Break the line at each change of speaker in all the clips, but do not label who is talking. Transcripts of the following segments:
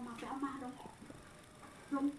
mà vẽ ma đâu luôn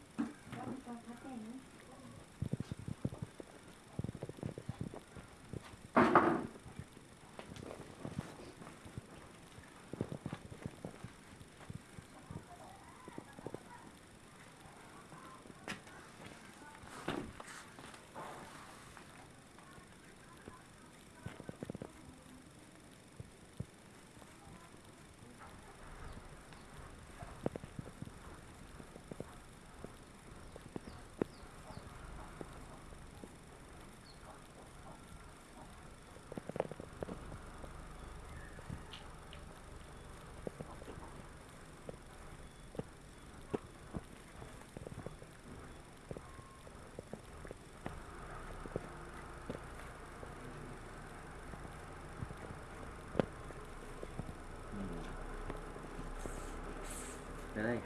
Really?